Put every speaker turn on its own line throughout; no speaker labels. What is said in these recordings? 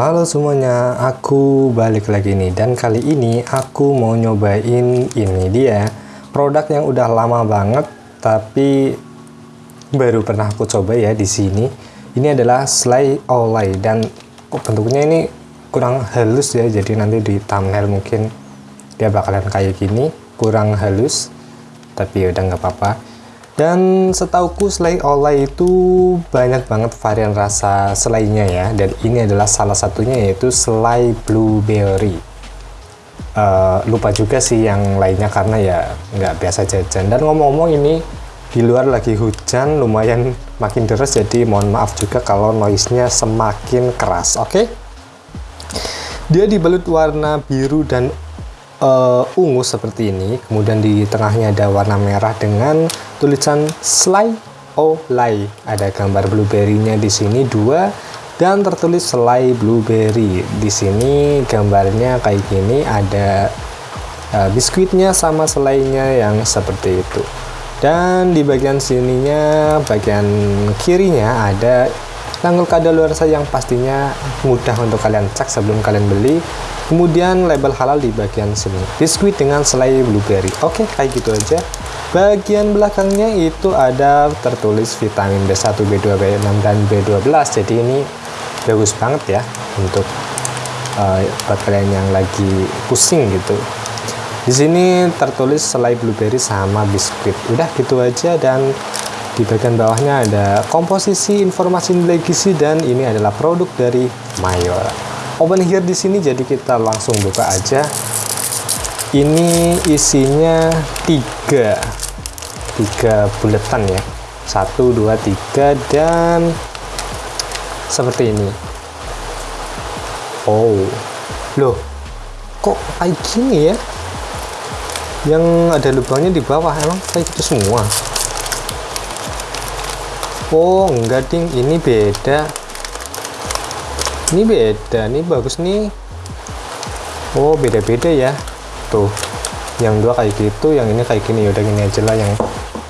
Halo semuanya, aku balik lagi nih. Dan kali ini aku mau nyobain ini dia. Produk yang udah lama banget tapi baru pernah aku coba ya di sini. Ini adalah Slay Olay. Dan bentuknya ini kurang halus ya jadi nanti di thumbnail mungkin dia bakalan kayak gini kurang halus. Tapi ya udah nggak apa-apa dan setauku selai olay itu banyak banget varian rasa selainya ya. Dan ini adalah salah satunya yaitu selai blueberry. Uh, lupa juga sih yang lainnya karena ya nggak biasa jajan. Dan ngomong-ngomong ini di luar lagi hujan lumayan makin deras jadi mohon maaf juga kalau noise-nya semakin keras. Oke? Okay? Dia dibalut warna biru dan uh, ungu seperti ini. Kemudian di tengahnya ada warna merah dengan tulisan Sly Olay. Ada gambar blueberry-nya di sini dua dan tertulis Sly Blueberry. Di sini gambarnya kayak gini ada uh, biskuitnya sama selainya yang seperti itu. Dan di bagian sininya, bagian kirinya ada tanggal kadaluarsa yang pastinya mudah untuk kalian cek sebelum kalian beli. Kemudian label halal di bagian sini. Biskuit dengan selai blueberry. Oke, kayak gitu aja. Bagian belakangnya itu ada tertulis vitamin B1, B2, B6, dan B12. Jadi ini bagus banget ya untuk uh, buat kalian yang lagi pusing gitu. Di sini tertulis selai blueberry sama biskuit. Udah gitu aja dan di bagian bawahnya ada komposisi informasi nilai gizi dan ini adalah produk dari Mayor. Open here di sini jadi kita langsung buka aja. Ini isinya tiga tiga buletan ya. Satu dua tiga dan seperti ini. Oh loh kok kayak gini ya? Yang ada lubangnya di bawah emang kayak gitu semua oh enggak ding. Ini beda. Ini beda. Ini bagus nih. Oh beda-beda ya. Tuh yang dua kayak gitu yang ini kayak gini. Udah gini aja lah yang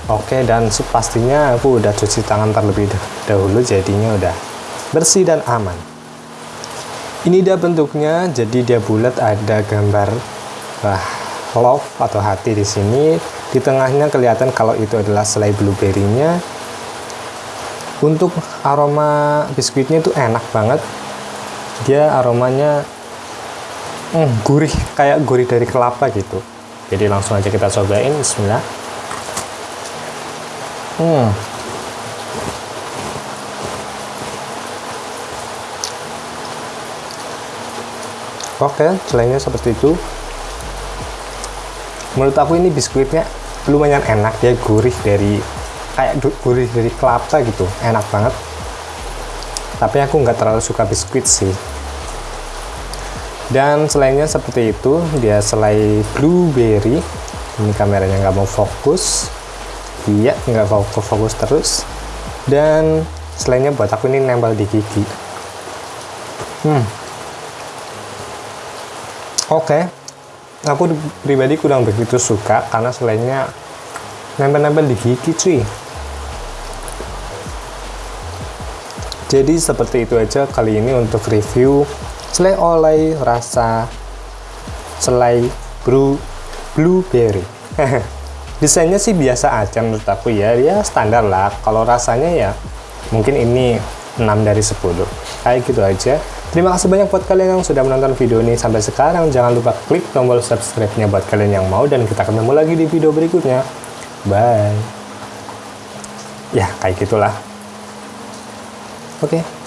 oke. Okay, dan pastinya aku udah cuci tangan terlebih dahulu jadinya udah bersih dan aman. Ini dia bentuknya. Jadi dia bulat ada gambar wah, love atau hati di sini. Di tengahnya kelihatan kalau itu adalah selai blueberry-nya untuk aroma biskuitnya itu enak banget. Dia aromanya hmm, gurih kayak gurih dari kelapa gitu. Jadi langsung aja kita cobain bismillah. Hmm. Oke selainnya seperti itu. Menurut aku ini biskuitnya lumayan enak ya gurih dari kayak gurih dari kelapa gitu enak banget. Tapi aku nggak terlalu suka biskuit sih. Dan selainnya seperti itu dia selai blueberry. Ini kameranya nggak mau fokus. Iya nggak fokus fokus terus. Dan selainnya buat aku ini nempel di gigi. Hmm. Oke. Okay. aku pribadi kurang begitu suka karena selainnya nempel-nempel di gigi cuy jadi seperti itu aja kali ini untuk review selai olay rasa selai blue blueberry. Desainnya sih biasa aja menurut aku ya. Ya standar lah. Kalau rasanya ya mungkin ini 6 dari 10 kayak gitu aja. Terima kasih banyak buat kalian yang sudah menonton video ini sampai sekarang. Jangan lupa klik tombol subscribe nya buat kalian yang mau. Dan kita ketemu lagi di video berikutnya. Bye. Ya kayak gitulah oke okay.